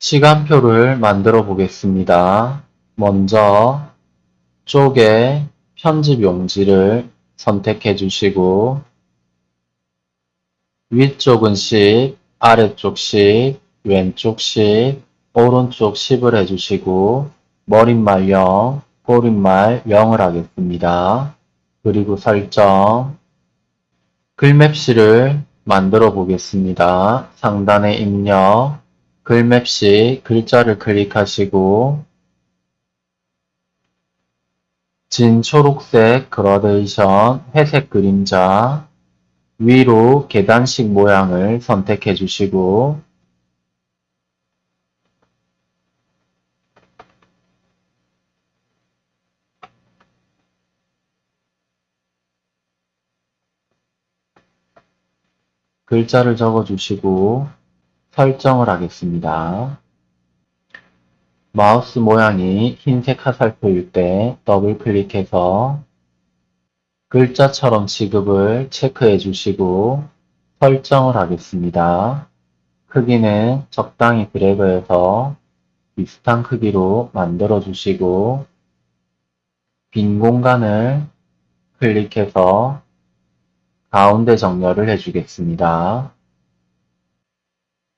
시간표를 만들어 보겠습니다. 먼저 쪽에 편집 용지를 선택해 주시고 위쪽은 10, 아래쪽 10, 왼쪽 10, 오른쪽 10을 해주시고 머릿말 0, 꼬릿말 0을 하겠습니다. 그리고 설정 글맵시를 만들어 보겠습니다. 상단에 입력 글맵시 글자를 클릭하시고 진 초록색 그라데이션 회색 그림자 위로 계단식 모양을 선택해 주시고 글자를 적어 주시고 설정을 하겠습니다. 마우스 모양이 흰색 화살표일 때 더블 클릭해서 글자처럼 지급을 체크해 주시고 설정을 하겠습니다. 크기는 적당히 드래그해서 비슷한 크기로 만들어 주시고 빈 공간을 클릭해서 가운데 정렬을 해주겠습니다.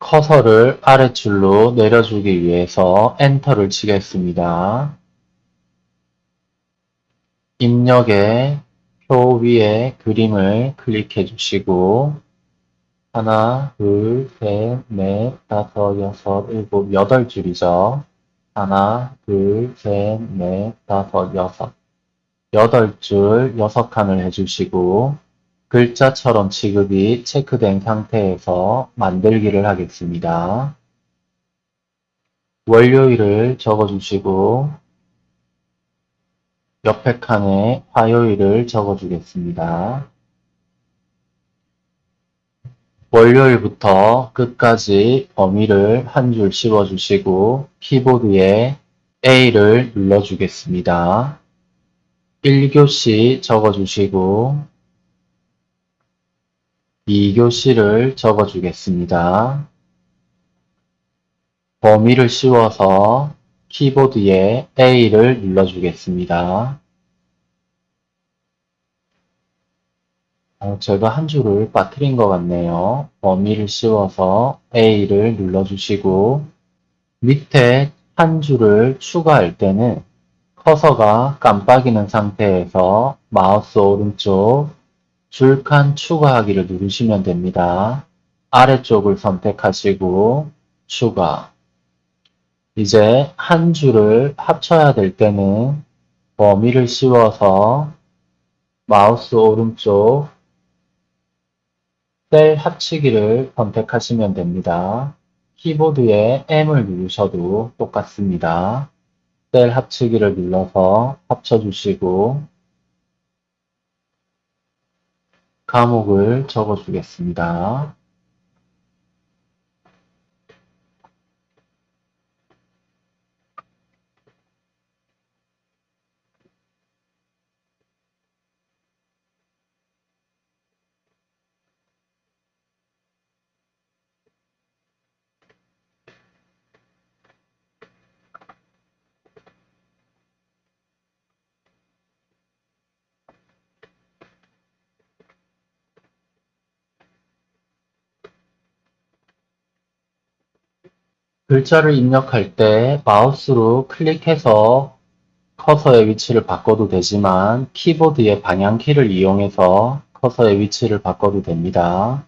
커서를 아래줄로 내려주기 위해서 엔터를 치겠습니다. 입력에 표 위에 그림을 클릭해 주시고 하나, 둘, 셋, 넷, 다섯, 여섯, 일곱, 여덟 줄이죠. 하나, 둘, 셋, 넷, 다섯, 여섯. 여덟 줄, 여섯 칸을 해주시고 글자처럼 지급이 체크된 상태에서 만들기를 하겠습니다. 월요일을 적어주시고 옆에 칸에 화요일을 적어주겠습니다. 월요일부터 끝까지 범위를 한 줄 씌워주시고 키보드에 A를 눌러주겠습니다. 1교시 적어주시고 2교시를 적어주겠습니다. 범위를 씌워서 키보드에 A를 눌러주겠습니다. 어, 제가 한 줄을 빠뜨린 것 같네요. 범위를 씌워서 A를 눌러주시고 밑에 한 줄을 추가할 때는 커서가 깜빡이는 상태에서 마우스 오른쪽 줄 칸 추가하기를 누르시면 됩니다. 아래쪽을 선택하시고 추가 이제 한 줄을 합쳐야 될 때는 범위를 씌워서 마우스 오른쪽 셀 합치기를 선택하시면 됩니다. 키보드에 M을 누르셔도 똑같습니다. 셀 합치기를 눌러서 합쳐주시고 감옥을 적어주겠습니다. 글자를 입력할 때 마우스로 클릭해서 커서의 위치를 바꿔도 되지만 키보드의 방향키를 이용해서 커서의 위치를 바꿔도 됩니다.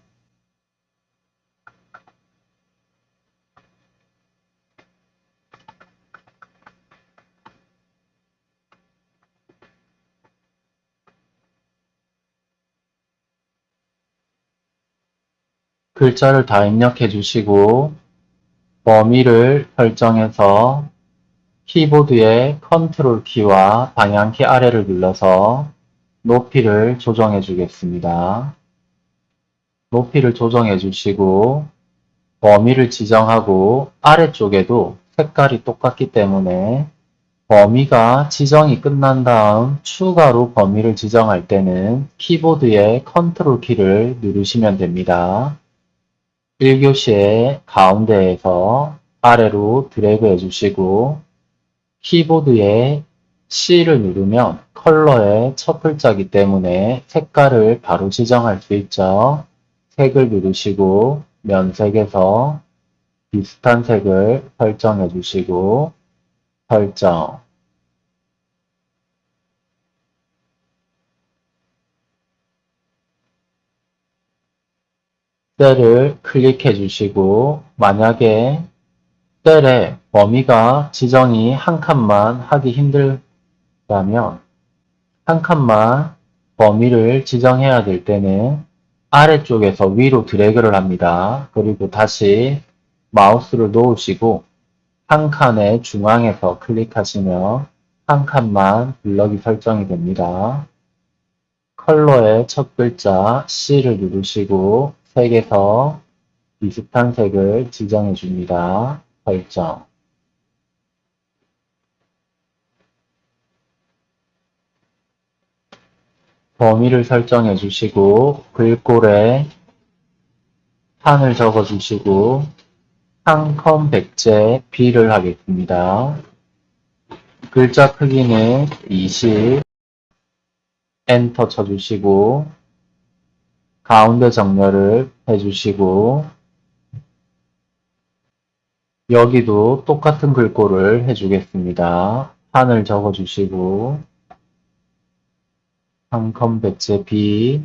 글자를 다 입력해 주시고 범위를 설정해서 키보드의 컨트롤 키와 방향키 아래를 눌러서 높이를 조정해 주겠습니다. 높이를 조정해 주시고 범위를 지정하고 아래쪽에도 색깔이 똑같기 때문에 범위가 지정이 끝난 다음 추가로 범위를 지정할 때는 키보드의 컨트롤 키를 누르시면 됩니다. 1교시의 가운데에서 아래로 드래그 해주시고 키보드에 C를 누르면 컬러의 첫 글자이기 때문에 색깔을 바로 지정할 수 있죠. 색을 누르시고 면색에서 비슷한 색을 설정해 주시고 설정 셀을 클릭해 주시고 만약에 셀의 범위가 지정이 한 칸만 하기 힘들다면 한 칸만 범위를 지정해야 될 때는 아래쪽에서 위로 드래그를 합니다. 그리고 다시 마우스를 놓으시고 한 칸의 중앙에서 클릭하시면 한 칸만 블럭이 설정이 됩니다. 컬러의 첫 글자 C를 누르시고 색에서 비슷한 색을 지정해 줍니다. 설정 범위를 설정해 주시고 글꼴에 한을 적어 주시고 한컴 백제 B를 하겠습니다. 글자 크기는 20 엔터 쳐주시고 가운데 정렬을 해주시고 여기도 똑같은 글꼴을 해주겠습니다. 한을 적어주시고 한컴 백제 B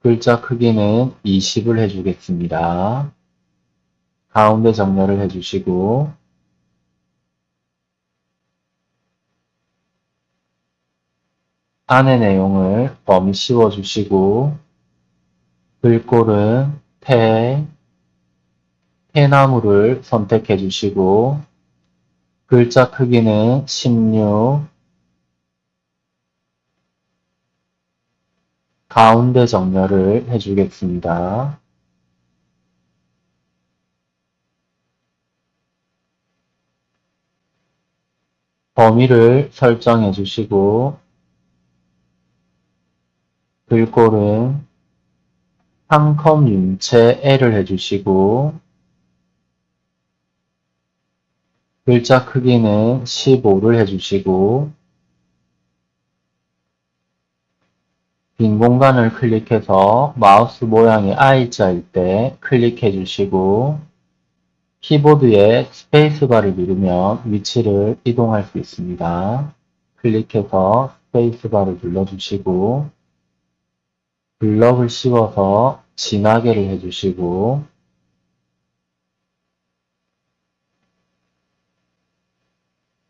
글자 크기는 20을 해주겠습니다. 가운데 정렬을 해주시고 안의 내용을 범위 씌워주시고 글꼴은 태, 해나무를 선택해 주시고 글자 크기는 16 가운데 정렬을 해주겠습니다. 범위를 설정해 주시고 글꼴은 한컴 윤체 L을 해주시고 글자 크기는 15를 해주시고 빈 공간을 클릭해서 마우스 모양이 I자일 때 클릭해 주시고 키보드에 스페이스바를 누르면 위치를 이동할 수 있습니다. 클릭해서 스페이스바를 눌러주시고 블럭을 씌워서 진하게를 해주시고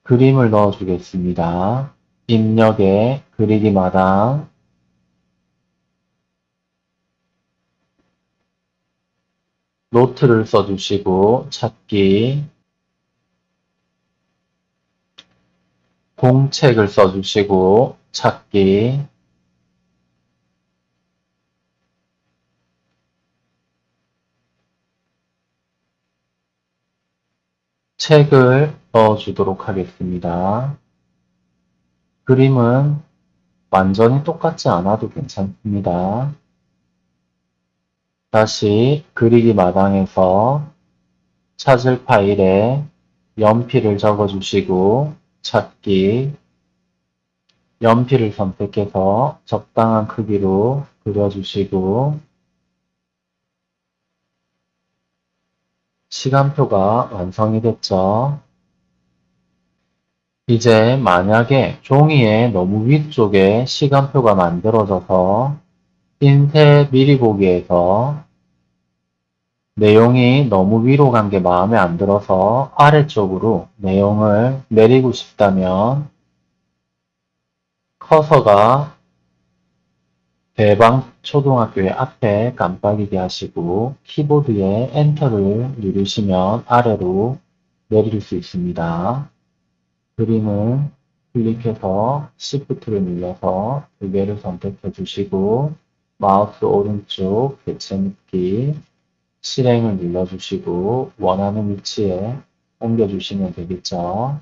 그림을 넣어 주겠습니다. 입력에 그리기 마당 노트를 써주시고 찾기 공책을 써주시고 찾기 책을 넣어주도록 하겠습니다. 그림은 완전히 똑같지 않아도 괜찮습니다. 다시 그리기 마당에서 찾을 파일에 연필을 적어주시고 찾기 연필을 선택해서 적당한 크기로 그려주시고 시간표가 완성이 됐죠. 이제 만약에 종이에 너무 위쪽에 시간표가 만들어져서 인쇄 미리 보기에서 내용이 너무 위로 간 게 마음에 안 들어서 아래쪽으로 내용을 내리고 싶다면 커서가 대방 초등학교의 앞에 깜빡이게 하시고 키보드에 엔터를 누르시면 아래로 내릴 수 있습니다. 그림을 클릭해서 Shift를 눌러서 두 개를 선택해 주시고 마우스 오른쪽 개체 묶기 실행을 눌러주시고 원하는 위치에 옮겨주시면 되겠죠.